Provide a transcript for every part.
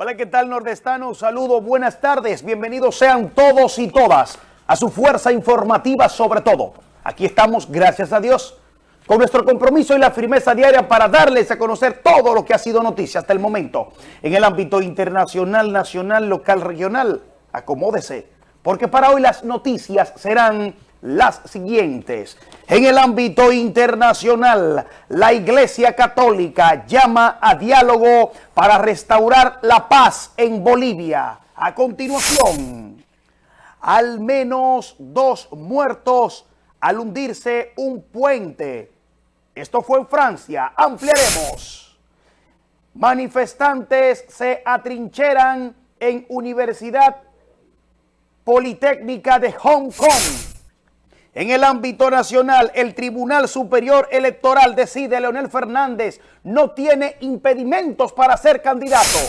Hola, ¿qué tal nordestano? Saludo, buenas tardes, bienvenidos sean todos y todas a su fuerza informativa sobre todo. Aquí estamos, gracias a Dios, con nuestro compromiso y la firmeza diaria para darles a conocer todo lo que ha sido noticia hasta el momento en el ámbito internacional, nacional, local, regional. Acomódese, porque para hoy las noticias serán las siguientes. En el ámbito internacional, la Iglesia Católica llama a diálogo para restaurar la paz en Bolivia. A continuación, al menos dos muertos al hundirse un puente. Esto fue en Francia. Ampliaremos. Manifestantes se atrincheran en Universidad Politécnica de Hong Kong en el ámbito nacional, el Tribunal Superior Electoral decide Leonel Fernández no tiene impedimentos para ser candidato.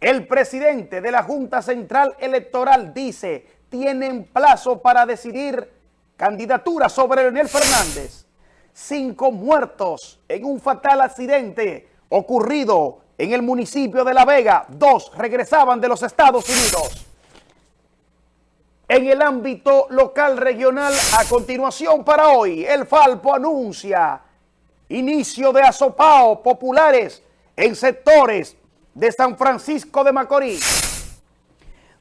El presidente de la Junta Central Electoral dice tienen plazo para decidir candidatura sobre Leonel Fernández. Cinco muertos en un fatal accidente ocurrido en el municipio de La Vega. Dos regresaban de los Estados Unidos. En el ámbito local regional, a continuación para hoy, el Falpo anuncia inicio de asopao populares en sectores de San Francisco de Macorís.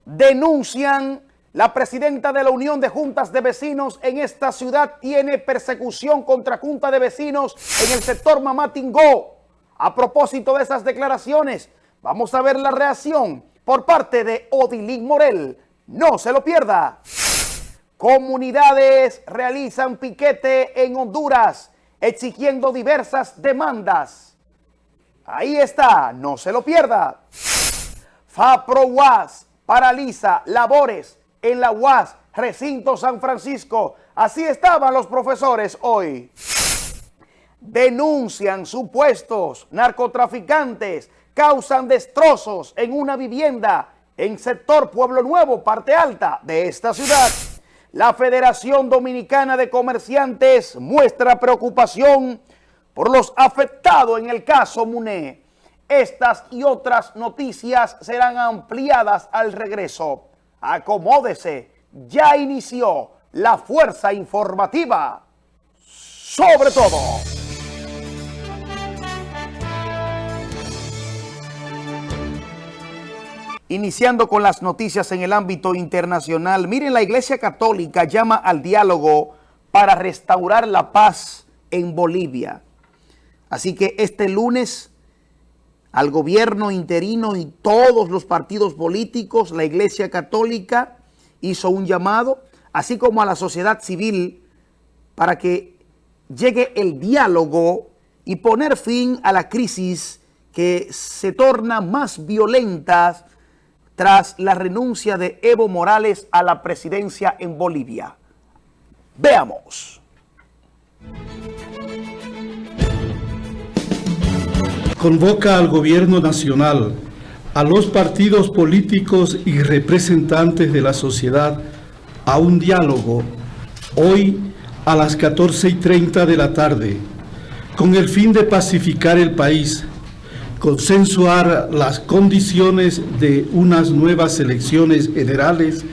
Denuncian la presidenta de la Unión de Juntas de Vecinos en esta ciudad tiene persecución contra Junta de Vecinos en el sector Mamatingó. A propósito de esas declaraciones, vamos a ver la reacción por parte de Odilín Morel, no se lo pierda. Comunidades realizan piquete en Honduras exigiendo diversas demandas. Ahí está, no se lo pierda. FAPRO UAS paraliza labores en la UAS Recinto San Francisco. Así estaban los profesores hoy. Denuncian supuestos narcotraficantes, causan destrozos en una vivienda en sector Pueblo Nuevo, parte alta de esta ciudad. La Federación Dominicana de Comerciantes muestra preocupación por los afectados en el caso MUNE. Estas y otras noticias serán ampliadas al regreso. Acomódese, ya inició la fuerza informativa. Sobre todo. Iniciando con las noticias en el ámbito internacional, miren, la Iglesia Católica llama al diálogo para restaurar la paz en Bolivia. Así que este lunes al gobierno interino y todos los partidos políticos, la Iglesia Católica hizo un llamado, así como a la sociedad civil, para que llegue el diálogo y poner fin a la crisis que se torna más violenta tras la renuncia de Evo Morales a la presidencia en Bolivia. Veamos. Convoca al gobierno nacional, a los partidos políticos y representantes de la sociedad a un diálogo hoy a las 14 y 30 de la tarde con el fin de pacificar el país consensuar las condiciones de unas nuevas elecciones generales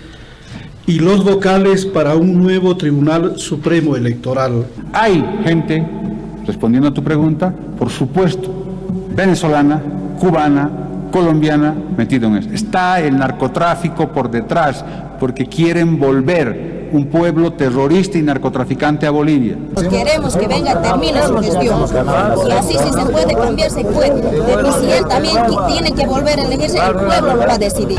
y los vocales para un nuevo Tribunal Supremo Electoral. Hay gente, respondiendo a tu pregunta, por supuesto, venezolana, cubana, colombiana, metido en eso. Está el narcotráfico por detrás, porque quieren volver un pueblo terrorista y narcotraficante a Bolivia. Queremos que venga, termine su gestión. Y así si se puede cambiar, se puede. Y si él también tiene que volver a elegirse, el pueblo lo va a decidir.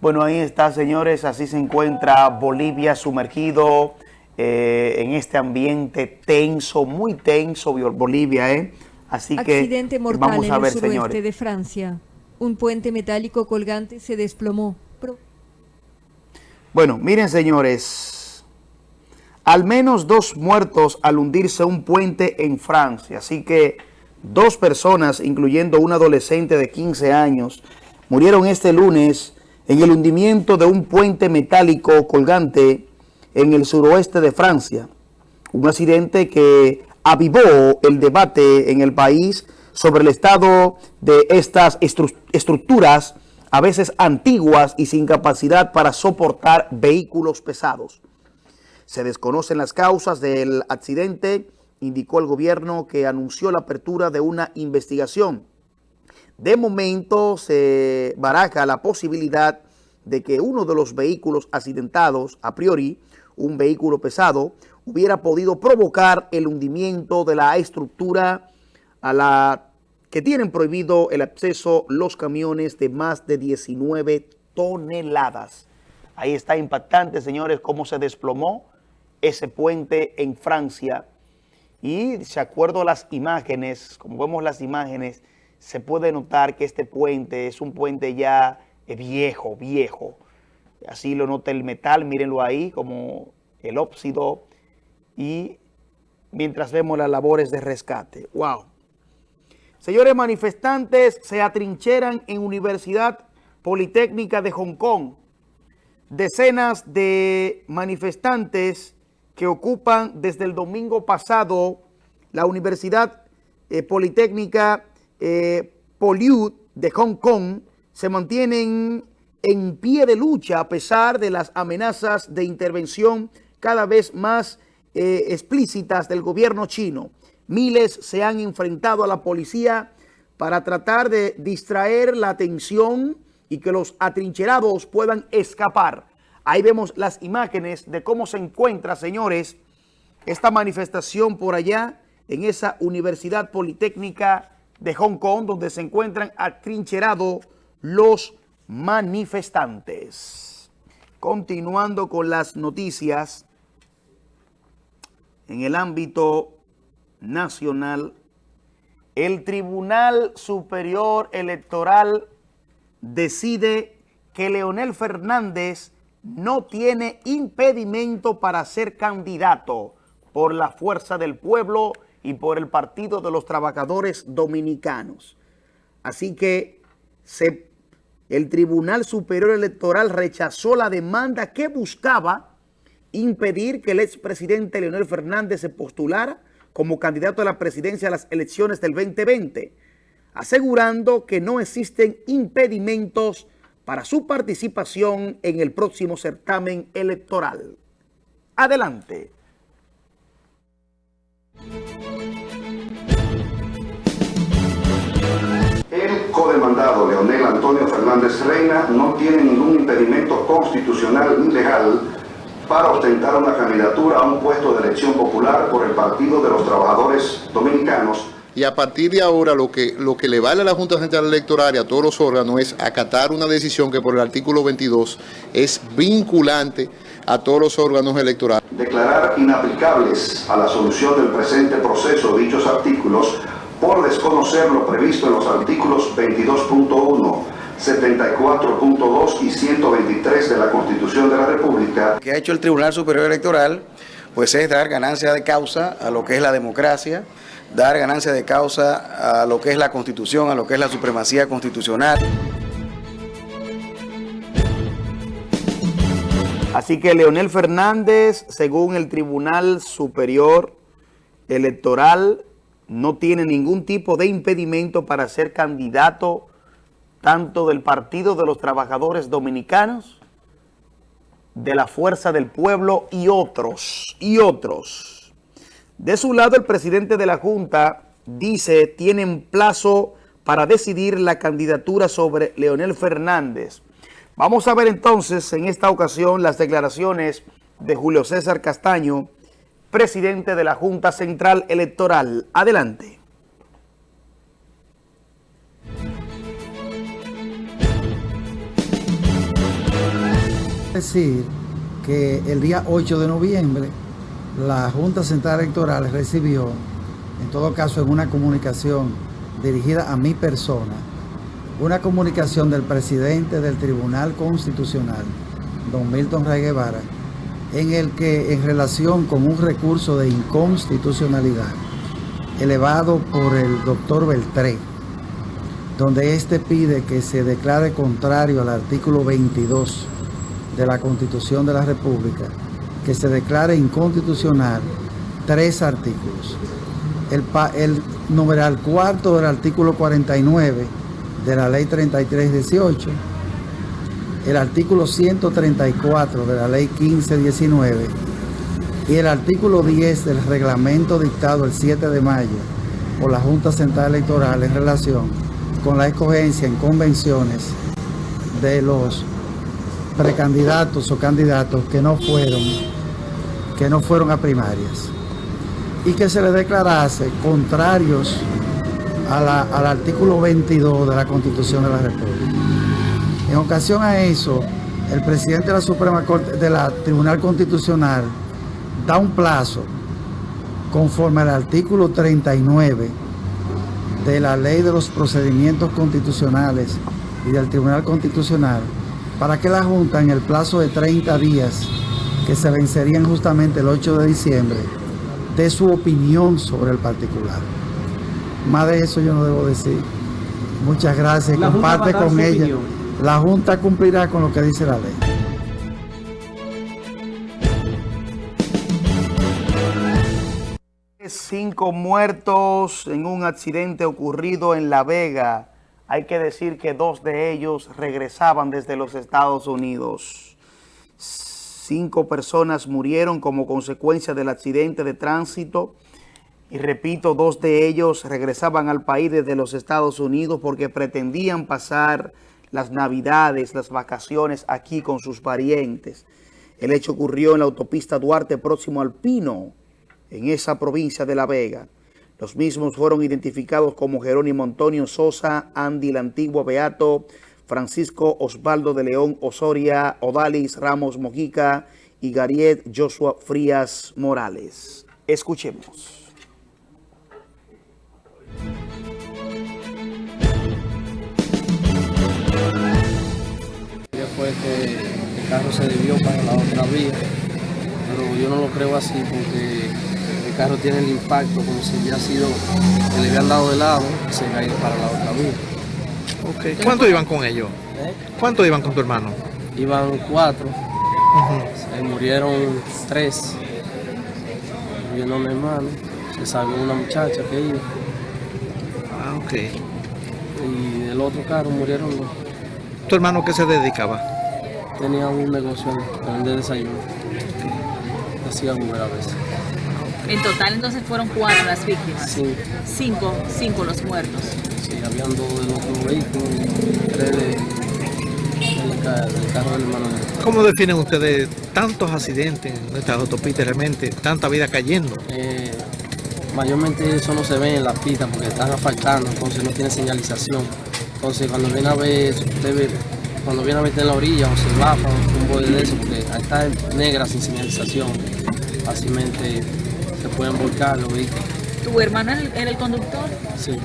Bueno, ahí está, señores. Así se encuentra Bolivia sumergido eh, en este ambiente tenso, muy tenso, Bolivia, ¿eh? Así Accidente mortal vamos a ver, en el suroeste de Francia. Un puente metálico colgante se desplomó. Bueno, miren señores, al menos dos muertos al hundirse un puente en Francia. Así que dos personas, incluyendo un adolescente de 15 años, murieron este lunes en el hundimiento de un puente metálico colgante en el suroeste de Francia. Un accidente que avivó el debate en el país sobre el estado de estas estructuras a veces antiguas y sin capacidad para soportar vehículos pesados. Se desconocen las causas del accidente, indicó el gobierno que anunció la apertura de una investigación. De momento se baraja la posibilidad de que uno de los vehículos accidentados, a priori, un vehículo pesado, hubiera podido provocar el hundimiento de la estructura a la que tienen prohibido el acceso los camiones de más de 19 toneladas. Ahí está impactante, señores, cómo se desplomó ese puente en Francia. Y de acuerdo a las imágenes, como vemos las imágenes, se puede notar que este puente es un puente ya viejo, viejo. Así lo nota el metal, mírenlo ahí, como el óxido. Y mientras vemos las labores de rescate. ¡Wow! Señores manifestantes se atrincheran en Universidad Politécnica de Hong Kong. Decenas de manifestantes que ocupan desde el domingo pasado la Universidad eh, Politécnica eh, de Hong Kong se mantienen en pie de lucha a pesar de las amenazas de intervención cada vez más eh, explícitas del gobierno chino. Miles se han enfrentado a la policía para tratar de distraer la atención y que los atrincherados puedan escapar. Ahí vemos las imágenes de cómo se encuentra, señores, esta manifestación por allá en esa Universidad Politécnica de Hong Kong, donde se encuentran atrincherados los manifestantes. Continuando con las noticias, en el ámbito nacional, el Tribunal Superior Electoral decide que Leonel Fernández no tiene impedimento para ser candidato por la fuerza del pueblo y por el Partido de los Trabajadores Dominicanos. Así que el Tribunal Superior Electoral rechazó la demanda que buscaba impedir que el expresidente Leonel Fernández se postulara como candidato a la presidencia a las elecciones del 2020, asegurando que no existen impedimentos para su participación en el próximo certamen electoral. Adelante. El codemandado Leonel Antonio Fernández Reina no tiene ningún impedimento constitucional ni legal para ostentar una candidatura a un puesto de elección popular por el Partido de los Trabajadores Dominicanos. Y a partir de ahora lo que, lo que le vale a la Junta Central Electoral y a todos los órganos es acatar una decisión que por el artículo 22 es vinculante a todos los órganos electorales. Declarar inaplicables a la solución del presente proceso dichos artículos por desconocer lo previsto en los artículos 22.1, 74.2 y 123 de la Constitución de la República. Lo que ha hecho el Tribunal Superior Electoral pues es dar ganancia de causa a lo que es la democracia, dar ganancia de causa a lo que es la Constitución, a lo que es la supremacía constitucional. Así que Leonel Fernández, según el Tribunal Superior Electoral, no tiene ningún tipo de impedimento para ser candidato tanto del Partido de los Trabajadores Dominicanos, de la Fuerza del Pueblo y otros, y otros. De su lado, el presidente de la Junta dice tienen plazo para decidir la candidatura sobre Leonel Fernández. Vamos a ver entonces en esta ocasión las declaraciones de Julio César Castaño, presidente de la Junta Central Electoral. Adelante. Decir que el día 8 de noviembre la Junta Central Electoral recibió, en todo caso en una comunicación dirigida a mi persona, una comunicación del presidente del Tribunal Constitucional, don Milton Ray Guevara, en el que en relación con un recurso de inconstitucionalidad elevado por el doctor Beltré, donde éste pide que se declare contrario al artículo 22 de la Constitución de la República, que se declare inconstitucional tres artículos. el, el numeral cuarto del artículo 49 de la ley 3318, el artículo 134 de la ley 1519 y el artículo 10 del reglamento dictado el 7 de mayo por la Junta Central Electoral en relación con la escogencia en convenciones de los precandidatos o candidatos que no fueron que no fueron a primarias y que se le declarase contrarios al artículo 22 de la Constitución de la República. En ocasión a eso, el presidente de la Suprema Corte, de la Tribunal Constitucional, da un plazo conforme al artículo 39 de la Ley de los Procedimientos Constitucionales y del Tribunal Constitucional para que la Junta en el plazo de 30 días que se vencerían justamente el 8 de diciembre dé su opinión sobre el particular. Más de eso yo no debo decir. Muchas gracias. Comparte con ella. La Junta cumplirá con lo que dice la ley. Cinco muertos en un accidente ocurrido en La Vega. Hay que decir que dos de ellos regresaban desde los Estados Unidos. Cinco personas murieron como consecuencia del accidente de tránsito y repito, dos de ellos regresaban al país desde los Estados Unidos porque pretendían pasar las navidades, las vacaciones aquí con sus parientes. El hecho ocurrió en la autopista Duarte próximo al Pino, en esa provincia de La Vega. Los mismos fueron identificados como Jerónimo Antonio Sosa, Andy la Antigua Beato, Francisco Osvaldo de León Osoria, Odalis Ramos Mojica y Gariet Joshua Frías Morales. Escuchemos. fue que el carro se desvió para la otra vía, pero yo no lo creo así porque el carro tiene el impacto como si hubiera sido que le habían dado de lado y se iba para la otra vía. Okay. ¿Cuántos iban con ellos? ¿Eh? ¿Cuántos iban con tu hermano? Iban cuatro, se murieron tres, murió mi hermano, se salvó una muchacha que iba. Ah, ok. Y del otro carro murieron dos. ¿Tu hermano qué se dedicaba? Tenía un negocio de desayuno. Hacía Uber a veces. En total entonces fueron cuatro las víctimas. Sí. Cinco, cinco los muertos. Sí, habían dos del otro vehículo y tres de, del, carro del hermano. ¿Cómo definen ustedes tantos accidentes en nuestras autopistas, realmente tanta vida cayendo? Eh, mayormente eso no se ve en las pistas porque están asfaltando, entonces no tiene señalización. Entonces cuando viene a ver, cuando viene a meter en la orilla o se baja un bode de eso, porque ahí está negra sin señalización, fácilmente pueden volcar los vehículos. ¿Tu hermano era el conductor? Sí.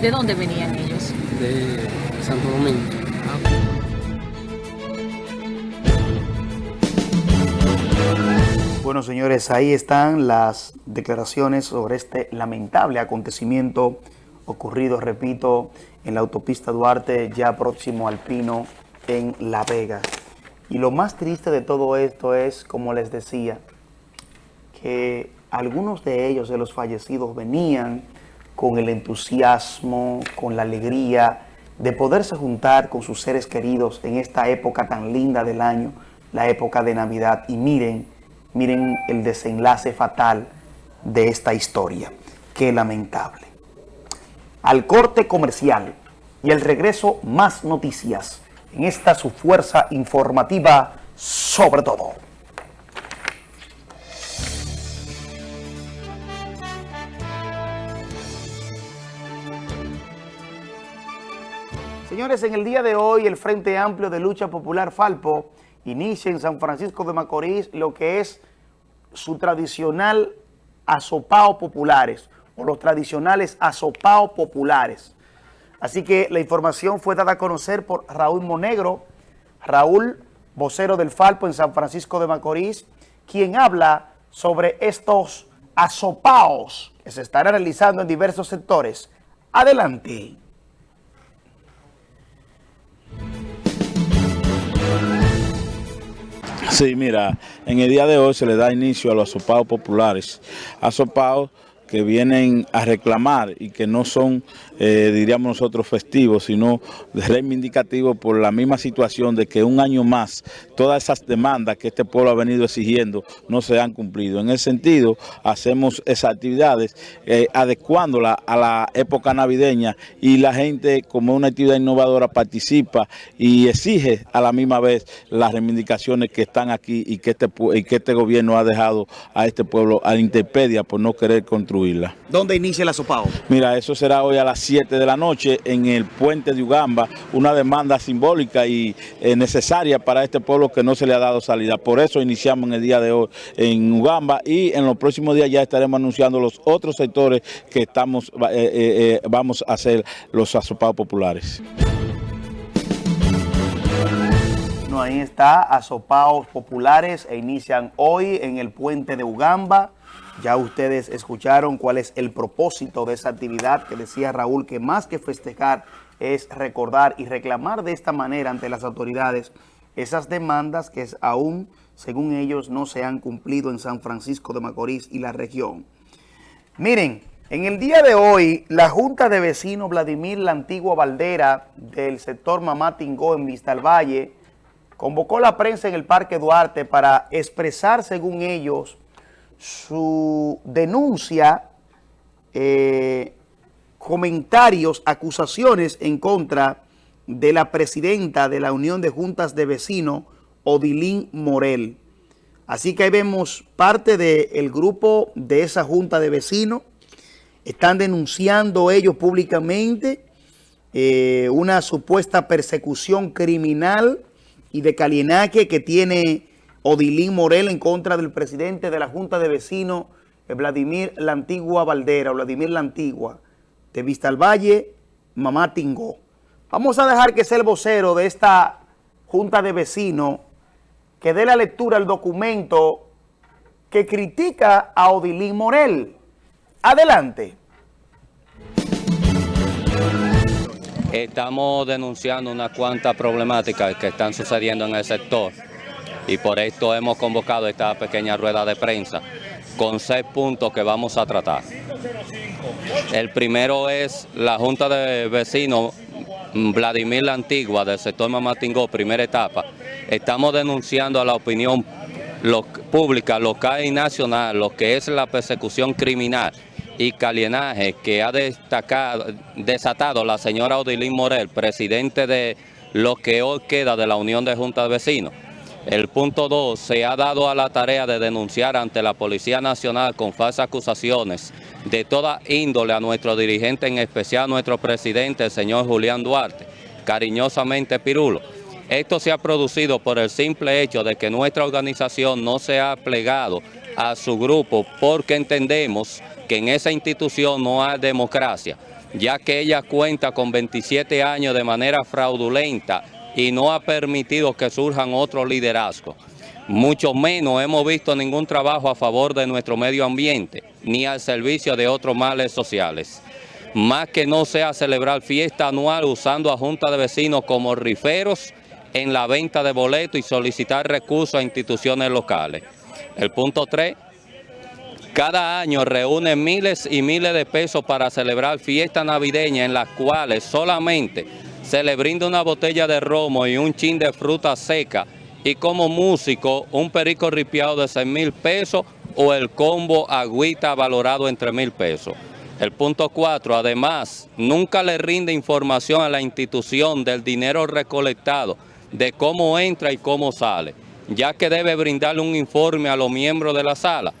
¿De dónde venían ellos? De Santo Domingo. Bueno, señores, ahí están las declaraciones sobre este lamentable acontecimiento ocurrido, repito, en la autopista Duarte, ya próximo al Pino, en La Vega. Y lo más triste de todo esto es, como les decía, que algunos de ellos, de los fallecidos, venían con el entusiasmo, con la alegría de poderse juntar con sus seres queridos en esta época tan linda del año, la época de Navidad. Y miren, miren el desenlace fatal de esta historia. Qué lamentable al corte comercial y el regreso más noticias en esta su fuerza informativa sobre todo. Señores, en el día de hoy el Frente Amplio de Lucha Popular Falpo inicia en San Francisco de Macorís lo que es su tradicional asopao populares, o los tradicionales asopaos populares. Así que la información fue dada a conocer por Raúl Monegro, Raúl, vocero del Falpo en San Francisco de Macorís, quien habla sobre estos asopaos que se estarán realizando en diversos sectores. Adelante. Sí, mira, en el día de hoy se le da inicio a los asopaos populares. Asopaos que vienen a reclamar y que no son, eh, diríamos nosotros, festivos, sino reivindicativos por la misma situación de que un año más todas esas demandas que este pueblo ha venido exigiendo no se han cumplido. En ese sentido, hacemos esas actividades eh, adecuándolas a la época navideña y la gente, como una actividad innovadora, participa y exige a la misma vez las reivindicaciones que están aquí y que este, y que este gobierno ha dejado a este pueblo a la interpedia por no querer construir ¿Dónde inicia la sopao? Mira, eso será hoy a las 7 de la noche en el puente de Ugamba, una demanda simbólica y eh, necesaria para este pueblo que no se le ha dado salida. Por eso iniciamos en el día de hoy en Ugamba y en los próximos días ya estaremos anunciando los otros sectores que estamos eh, eh, vamos a hacer los asopados populares. No, ahí está, asopados populares e inician hoy en el puente de Ugamba. Ya ustedes escucharon cuál es el propósito de esa actividad que decía Raúl, que más que festejar es recordar y reclamar de esta manera ante las autoridades esas demandas que aún, según ellos, no se han cumplido en San Francisco de Macorís y la región. Miren, en el día de hoy, la Junta de Vecinos Vladimir La Antigua Valdera del sector Mamá Tingó en Vista al Valle convocó la prensa en el Parque Duarte para expresar, según ellos, su denuncia, eh, comentarios, acusaciones en contra de la presidenta de la Unión de Juntas de Vecinos, Odilín Morel. Así que ahí vemos parte del grupo de esa Junta de Vecinos. Están denunciando ellos públicamente eh, una supuesta persecución criminal y de calienaque que tiene Odilín Morel en contra del presidente de la Junta de Vecinos, eh, Vladimir La Antigua Valdera, Vladimir La Antigua, de Vista al Valle, Mamá Tingó. Vamos a dejar que sea el vocero de esta Junta de Vecinos que dé la lectura al documento que critica a Odilín Morel. Adelante. Estamos denunciando una cuanta problemáticas que están sucediendo en el sector y por esto hemos convocado esta pequeña rueda de prensa con seis puntos que vamos a tratar. El primero es la Junta de Vecinos Vladimir la Antigua del sector Mamatingó, primera etapa. Estamos denunciando a la opinión pública, local y nacional, lo que es la persecución criminal y calienaje que ha destacado, desatado la señora Odilín Morel, presidente de lo que hoy queda de la Unión de Juntas de Vecinos. El punto 2, se ha dado a la tarea de denunciar ante la Policía Nacional con falsas acusaciones de toda índole a nuestro dirigente, en especial a nuestro presidente, el señor Julián Duarte, cariñosamente Pirulo. Esto se ha producido por el simple hecho de que nuestra organización no se ha plegado a su grupo porque entendemos que en esa institución no hay democracia, ya que ella cuenta con 27 años de manera fraudulenta y no ha permitido que surjan otros liderazgos. Mucho menos hemos visto ningún trabajo a favor de nuestro medio ambiente, ni al servicio de otros males sociales. Más que no sea celebrar fiesta anual usando a junta de vecinos como riferos en la venta de boletos y solicitar recursos a instituciones locales. El punto 3, cada año reúne miles y miles de pesos para celebrar fiestas navideñas en las cuales solamente se le brinda una botella de romo y un chin de fruta seca y como músico un perico ripiado de 6 mil pesos o el combo agüita valorado en 3 mil pesos. El punto 4, además, nunca le rinde información a la institución del dinero recolectado, de cómo entra y cómo sale, ya que debe brindarle un informe a los miembros de la sala.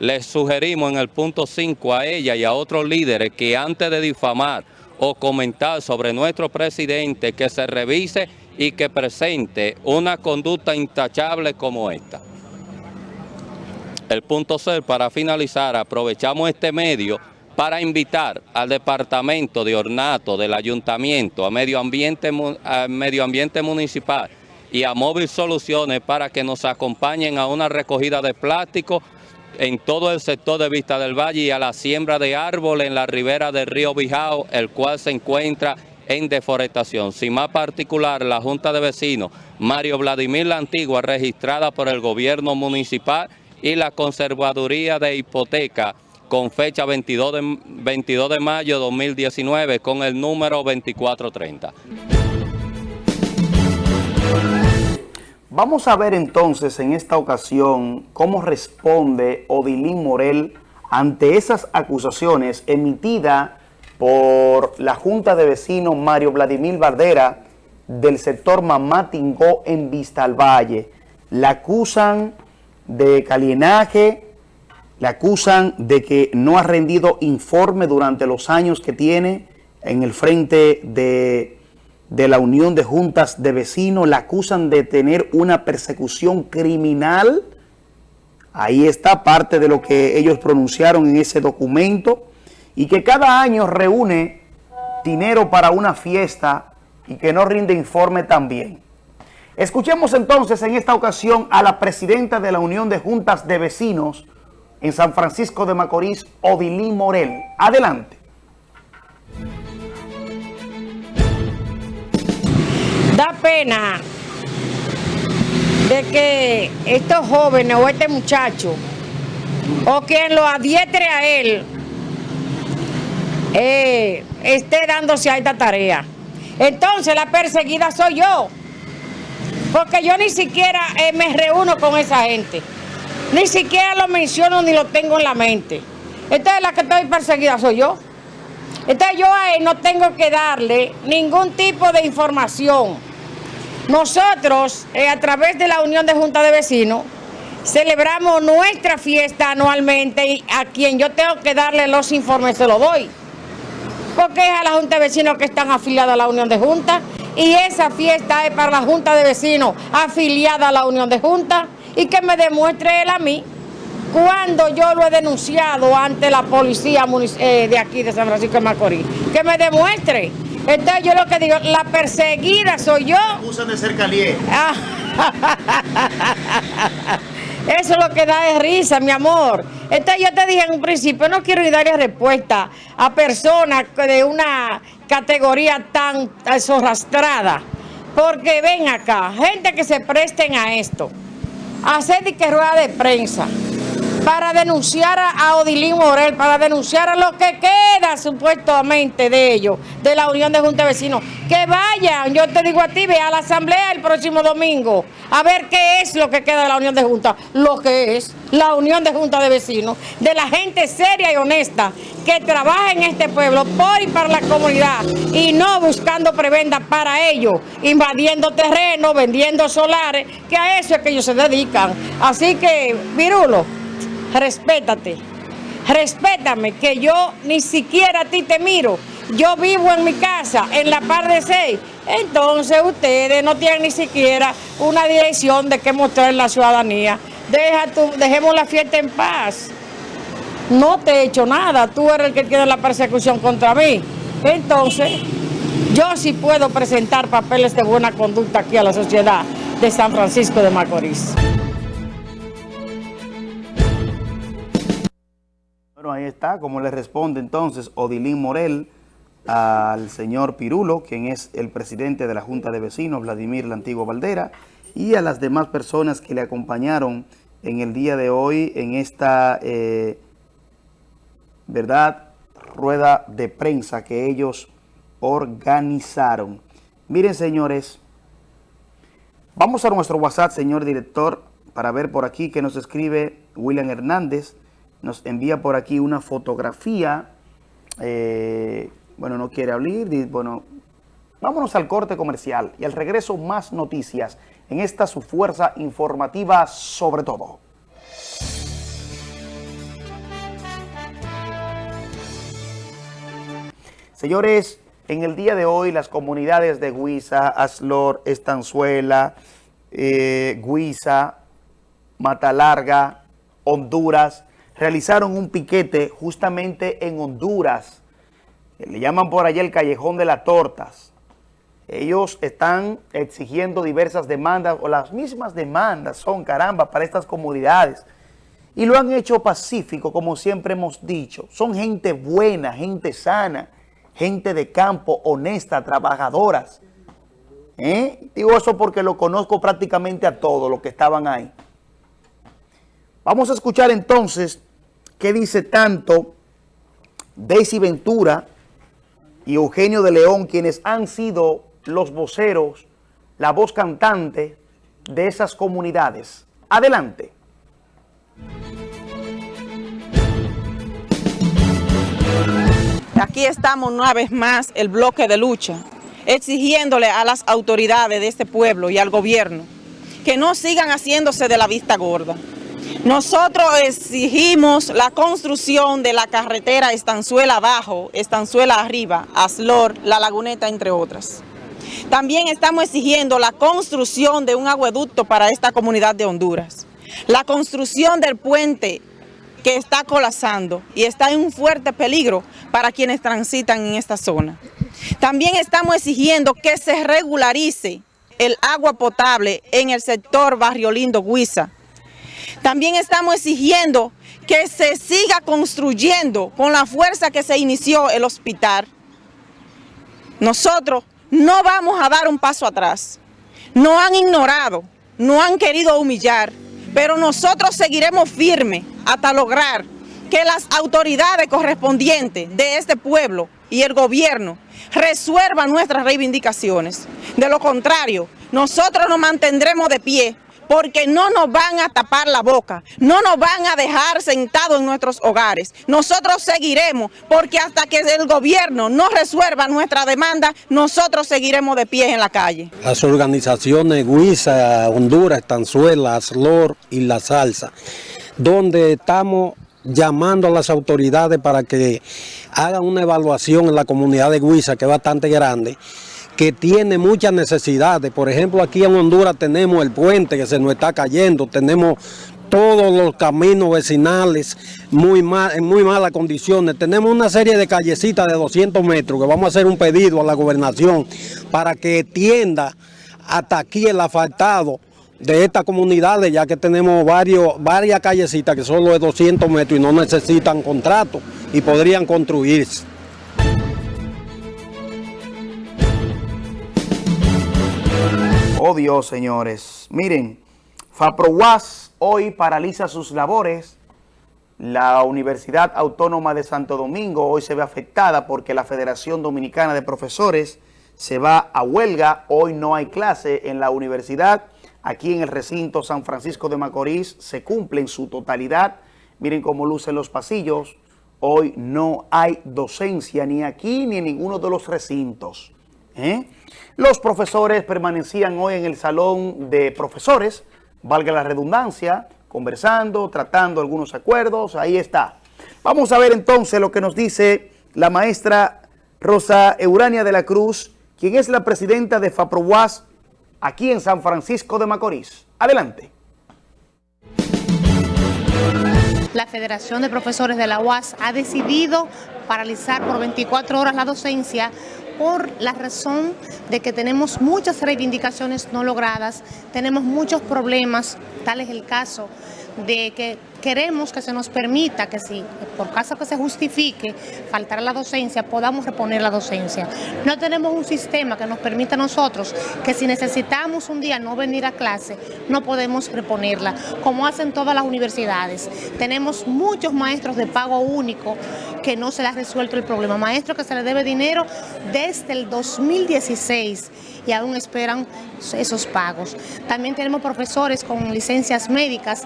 Les sugerimos en el punto 5 a ella y a otros líderes que antes de difamar o comentar sobre nuestro presidente que se revise y que presente una conducta intachable como esta. El punto C, para finalizar, aprovechamos este medio para invitar al Departamento de Ornato del Ayuntamiento, a Medio Ambiente, a Medio Ambiente Municipal y a Móvil Soluciones para que nos acompañen a una recogida de plástico en todo el sector de Vista del Valle y a la siembra de árboles en la ribera del río Bijao, el cual se encuentra en deforestación. Sin más particular, la Junta de Vecinos Mario Vladimir La Antigua, registrada por el gobierno municipal y la Conservaduría de Hipoteca con fecha 22 de, 22 de mayo de 2019 con el número 2430. Vamos a ver entonces en esta ocasión cómo responde Odilín Morel ante esas acusaciones emitidas por la Junta de Vecinos Mario Vladimir Bardera del sector Mamatingó en Vista al Valle. La acusan de calienaje, la acusan de que no ha rendido informe durante los años que tiene en el frente de de la Unión de Juntas de Vecinos, la acusan de tener una persecución criminal. Ahí está parte de lo que ellos pronunciaron en ese documento y que cada año reúne dinero para una fiesta y que no rinde informe también. Escuchemos entonces en esta ocasión a la presidenta de la Unión de Juntas de Vecinos en San Francisco de Macorís, Odilí Morel. Adelante. De que estos jóvenes o este muchacho o quien lo adietre a él eh, esté dándose a esta tarea. Entonces la perseguida soy yo, porque yo ni siquiera eh, me reúno con esa gente, ni siquiera lo menciono ni lo tengo en la mente. Entonces la que estoy perseguida soy yo. Entonces yo a él no tengo que darle ningún tipo de información. Nosotros, eh, a través de la Unión de Junta de Vecinos, celebramos nuestra fiesta anualmente y a quien yo tengo que darle los informes se los doy. Porque es a la Junta de Vecinos que están afiliados a la Unión de Junta y esa fiesta es para la Junta de Vecinos afiliada a la Unión de Junta y que me demuestre él a mí cuando yo lo he denunciado ante la policía eh, de aquí de San Francisco de Macorís, que me demuestre. Entonces yo lo que digo, la perseguida soy yo. Acusan de ser caliente. Eso es lo que da de risa, mi amor. Entonces yo te dije en un principio, no quiero ir darle respuesta a personas de una categoría tan zorrastrada. Porque ven acá, gente que se presten a esto, hacer de que rueda de prensa, para denunciar a Odilín Morel, para denunciar a lo que queda supuestamente de ellos, de la Unión de Junta de Vecinos. Que vayan, yo te digo a ti, ve a la asamblea el próximo domingo, a ver qué es lo que queda de la Unión de Junta. Lo que es la Unión de Junta de Vecinos, de la gente seria y honesta que trabaja en este pueblo por y para la comunidad y no buscando prebenda para ellos, invadiendo terreno, vendiendo solares, que a eso es que ellos se dedican. Así que, Virulo, respétate, respétame, que yo ni siquiera a ti te miro. Yo vivo en mi casa, en la par de seis. Entonces ustedes no tienen ni siquiera una dirección de qué mostrar en la ciudadanía. Deja dejemos la fiesta en paz. No te he hecho nada, tú eres el que tiene la persecución contra mí. Entonces, yo sí puedo presentar papeles de buena conducta aquí a la sociedad de San Francisco de Macorís. Está, como le responde entonces Odilín Morel al señor Pirulo, quien es el presidente de la Junta de Vecinos, Vladimir Lantigo Valdera, y a las demás personas que le acompañaron en el día de hoy en esta, eh, ¿verdad?, rueda de prensa que ellos organizaron. Miren, señores, vamos a nuestro WhatsApp, señor director, para ver por aquí que nos escribe William Hernández, nos envía por aquí una fotografía. Eh, bueno, no quiere abrir. Bueno, vámonos al corte comercial y al regreso más noticias en esta su fuerza informativa sobre todo. Señores, en el día de hoy las comunidades de Guisa, Aslor, Estanzuela, eh, Guisa, Matalarga, Honduras, realizaron un piquete justamente en Honduras. Le llaman por allá el Callejón de las Tortas. Ellos están exigiendo diversas demandas, o las mismas demandas son, caramba, para estas comunidades. Y lo han hecho pacífico, como siempre hemos dicho. Son gente buena, gente sana, gente de campo, honesta, trabajadoras. ¿Eh? Digo eso porque lo conozco prácticamente a todos los que estaban ahí. Vamos a escuchar entonces qué dice tanto Daisy Ventura y Eugenio de León, quienes han sido los voceros, la voz cantante de esas comunidades. Adelante. Aquí estamos una vez más el bloque de lucha, exigiéndole a las autoridades de este pueblo y al gobierno que no sigan haciéndose de la vista gorda. Nosotros exigimos la construcción de la carretera Estanzuela abajo, Estanzuela arriba, Aslor, La Laguneta, entre otras. También estamos exigiendo la construcción de un agueducto para esta comunidad de Honduras. La construcción del puente que está colapsando y está en un fuerte peligro para quienes transitan en esta zona. También estamos exigiendo que se regularice el agua potable en el sector Barrio Lindo Huiza. También estamos exigiendo que se siga construyendo con la fuerza que se inició el hospital. Nosotros no vamos a dar un paso atrás. No han ignorado, no han querido humillar, pero nosotros seguiremos firmes hasta lograr que las autoridades correspondientes de este pueblo y el gobierno resuelvan nuestras reivindicaciones. De lo contrario, nosotros nos mantendremos de pie porque no nos van a tapar la boca, no nos van a dejar sentados en nuestros hogares. Nosotros seguiremos, porque hasta que el gobierno no resuelva nuestra demanda, nosotros seguiremos de pie en la calle. Las organizaciones Guisa, Honduras, Tanzuela, Aslor y La Salsa, donde estamos llamando a las autoridades para que hagan una evaluación en la comunidad de Guisa, que es bastante grande, que tiene muchas necesidades. Por ejemplo, aquí en Honduras tenemos el puente que se nos está cayendo, tenemos todos los caminos vecinales muy mal, en muy malas condiciones. Tenemos una serie de callecitas de 200 metros que vamos a hacer un pedido a la gobernación para que tienda hasta aquí el asfaltado de estas comunidades, ya que tenemos varios, varias callecitas que solo de 200 metros y no necesitan contrato y podrían construirse. Oh Dios, señores. Miren, FAPROWAS hoy paraliza sus labores. La Universidad Autónoma de Santo Domingo hoy se ve afectada porque la Federación Dominicana de Profesores se va a huelga. Hoy no hay clase en la universidad. Aquí en el recinto San Francisco de Macorís se cumple en su totalidad. Miren cómo lucen los pasillos. Hoy no hay docencia ni aquí ni en ninguno de los recintos. ¿Eh? Los profesores permanecían hoy en el salón de profesores, valga la redundancia, conversando, tratando algunos acuerdos, ahí está. Vamos a ver entonces lo que nos dice la maestra Rosa Eurania de la Cruz, quien es la presidenta de FAPROWAS aquí en San Francisco de Macorís. Adelante. La Federación de Profesores de la UAS ha decidido paralizar por 24 horas la docencia por la razón de que tenemos muchas reivindicaciones no logradas, tenemos muchos problemas, tal es el caso de que queremos que se nos permita que si por caso que se justifique faltar la docencia, podamos reponer la docencia. No tenemos un sistema que nos permita a nosotros que si necesitamos un día no venir a clase, no podemos reponerla, como hacen todas las universidades. Tenemos muchos maestros de pago único que no se les ha resuelto el problema. Maestros que se les debe dinero desde el 2016 y aún esperan esos pagos. También tenemos profesores con licencias médicas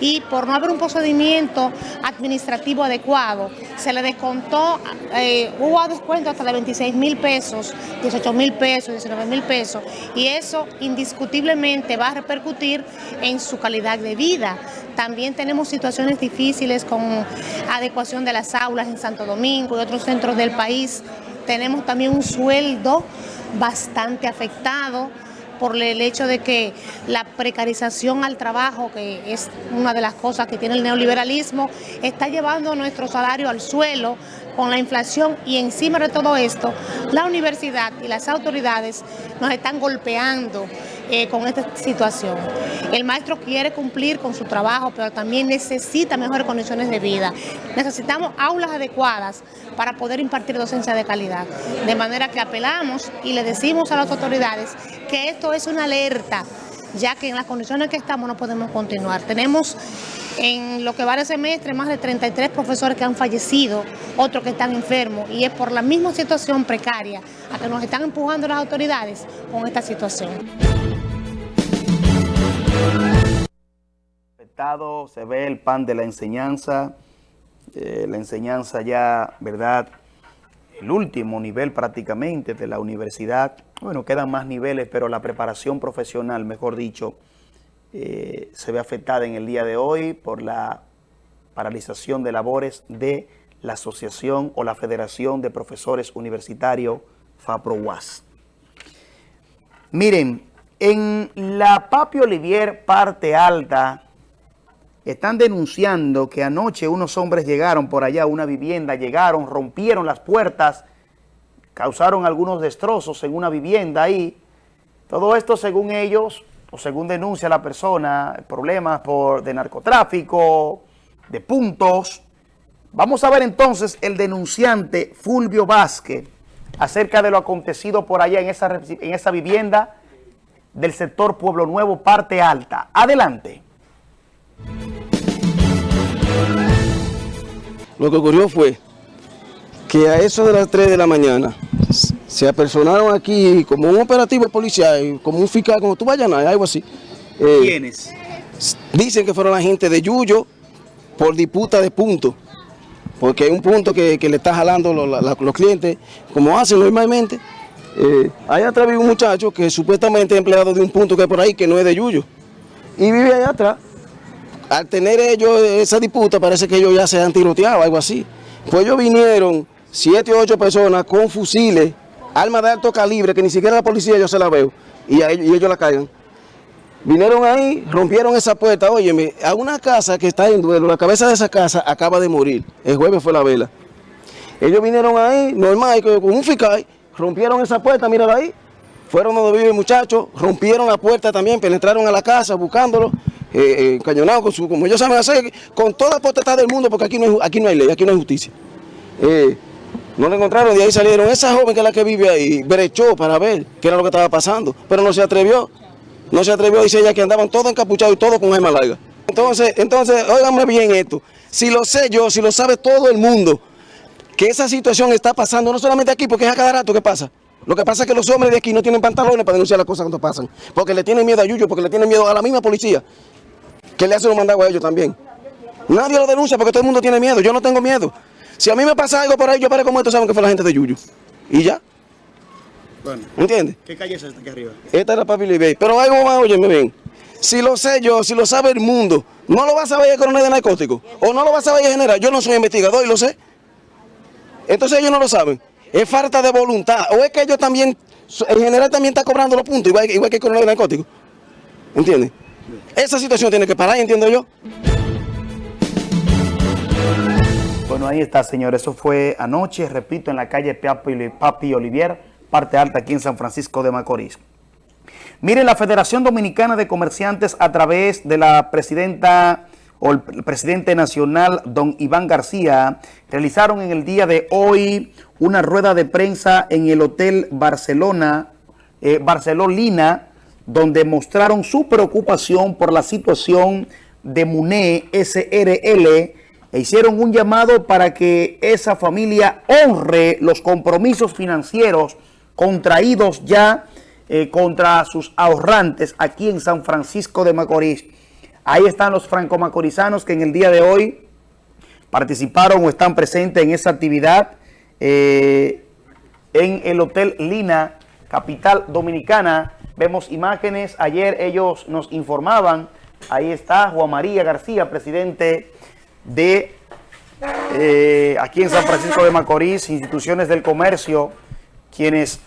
y por no haber un procedimiento administrativo adecuado, se le descontó, eh, hubo descuento hasta de 26 mil pesos, 18 mil pesos, 19 mil pesos, y eso indiscutiblemente va a repercutir en su calidad de vida. También tenemos situaciones difíciles con adecuación de las aulas en Santo Domingo y otros centros del país. Tenemos también un sueldo bastante afectado por el hecho de que la precarización al trabajo, que es una de las cosas que tiene el neoliberalismo, está llevando nuestro salario al suelo con la inflación y encima de todo esto, la universidad y las autoridades nos están golpeando eh, con esta situación. El maestro quiere cumplir con su trabajo, pero también necesita mejores condiciones de vida. Necesitamos aulas adecuadas para poder impartir docencia de calidad. De manera que apelamos y le decimos a las autoridades que esto es una alerta, ya que en las condiciones que estamos no podemos continuar. Tenemos En lo que va de semestre, más de 33 profesores que han fallecido, otros que están enfermos, y es por la misma situación precaria a que nos están empujando las autoridades con esta situación. Se ve el pan de la enseñanza, eh, la enseñanza ya, ¿verdad?, el último nivel prácticamente de la universidad. Bueno, quedan más niveles, pero la preparación profesional, mejor dicho, eh, se ve afectada en el día de hoy por la paralización de labores de la Asociación o la Federación de Profesores Universitarios FAPROWAS. Miren, en la Papi Olivier parte alta están denunciando que anoche unos hombres llegaron por allá a una vivienda, llegaron, rompieron las puertas, causaron algunos destrozos en una vivienda ahí. Todo esto según ellos o según denuncia la persona, problemas por, de narcotráfico, de puntos. Vamos a ver entonces el denunciante Fulvio Vázquez acerca de lo acontecido por allá en esa, en esa vivienda del sector Pueblo Nuevo, parte alta. Adelante. Lo que ocurrió fue que a eso de las 3 de la mañana se apersonaron aquí como un operativo policial, como un fiscal, como tú vayas a algo así. Eh, ¿Quiénes? Dicen que fueron la gente de Yuyo por disputa de puntos, porque hay un punto que, le está jalando los, clientes, como hacen normalmente. Eh, hay atrás vive un muchacho que supuestamente es empleado de un punto que hay por ahí, que no es de Yuyo, y vive allá atrás. Al tener ellos esa disputa, parece que ellos ya se han tiroteado, algo así. Pues ellos vinieron siete o ocho personas con fusiles, armas de alto calibre, que ni siquiera la policía yo se la veo, y, ellos, la caigan. Vinieron ahí, rompieron esa puerta, óyeme, a una casa que está en duelo, la cabeza de esa casa acaba de morir, el jueves fue la vela. Ellos vinieron ahí, normal, con un fiscal, rompieron esa puerta, mírala ahí, fueron donde vive el muchacho, rompieron la puerta también, penetraron a la casa buscándolo, eh, eh con su, como ellos saben hacer, con toda la potestad del mundo, porque aquí no hay, aquí no hay ley, aquí no hay justicia. Eh, no lo encontraron, de ahí salieron. Esa joven que es la que vive ahí, brechó para ver qué era lo que estaba pasando, pero no se atrevió. No se atrevió, dice ella que andaban todos encapuchados y todos con gema larga. Entonces, entonces, óigame bien esto. Si lo sé yo, si lo sabe todo el mundo, que esa situación está pasando, no solamente aquí, porque es a cada rato que pasa. Lo que pasa es que los hombres de aquí no tienen pantalones para denunciar las cosas cuando pasan. Porque le tienen miedo a Yuyo, porque le tienen miedo a la misma policía, que le hace un mandado a ellos también. Nadie lo denuncia porque todo el mundo tiene miedo. Yo no tengo miedo. Si a mí me pasa algo por ahí, yo para como esto saben que fue la gente de Yuyu. Y ya. Bueno. ¿Entiendes? ¿Qué calle es esta aquí arriba? Esta es la Papi Libey. Pero algo más, óyeme bien. Si lo sé yo, si lo sabe el mundo, ¿no lo va a saber el coronel de narcóticos? ¿O no lo va a saber el general? Yo no soy investigador y lo sé. Entonces ellos no lo saben. Es falta de voluntad. O es que ellos también, el general también está cobrando los puntos, igual, igual que el coronel de narcóticos. ¿Entiendes? Esa situación tiene que parar, entiendo yo. Bueno, ahí está, señor. Eso fue anoche, repito, en la calle Papi Olivier, parte alta aquí en San Francisco de Macorís. Miren, la Federación Dominicana de Comerciantes a través de la presidenta o el presidente nacional, don Iván García, realizaron en el día de hoy una rueda de prensa en el Hotel Barcelona, eh, Barcelona, donde mostraron su preocupación por la situación de MUNE SRL e hicieron un llamado para que esa familia honre los compromisos financieros contraídos ya eh, contra sus ahorrantes aquí en San Francisco de Macorís. Ahí están los franco-macorizanos que en el día de hoy participaron o están presentes en esa actividad eh, en el Hotel Lina, capital dominicana. Vemos imágenes, ayer ellos nos informaban, ahí está Juan María García, presidente de eh, aquí en San Francisco de Macorís, instituciones del comercio, quienes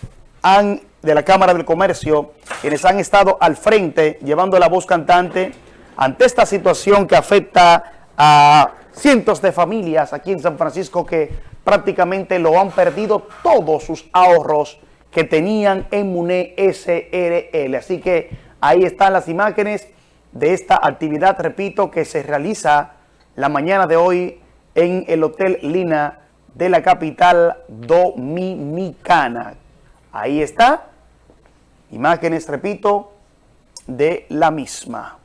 han, de la Cámara del Comercio, quienes han estado al frente llevando la voz cantante ante esta situación que afecta a cientos de familias aquí en San Francisco que prácticamente lo han perdido todos sus ahorros que tenían en MUNE SRL. Así que ahí están las imágenes de esta actividad, repito, que se realiza la mañana de hoy en el Hotel Lina de la capital dominicana. Ahí está, imágenes, repito, de la misma.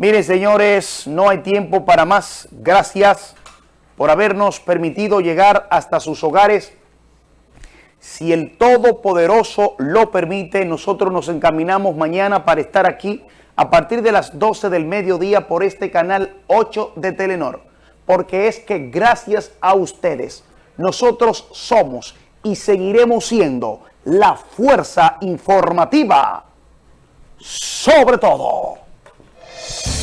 Miren, señores, no hay tiempo para más. Gracias por habernos permitido llegar hasta sus hogares. Si el Todopoderoso lo permite, nosotros nos encaminamos mañana para estar aquí a partir de las 12 del mediodía por este canal 8 de Telenor. Porque es que gracias a ustedes, nosotros somos y seguiremos siendo la fuerza informativa sobre todo. you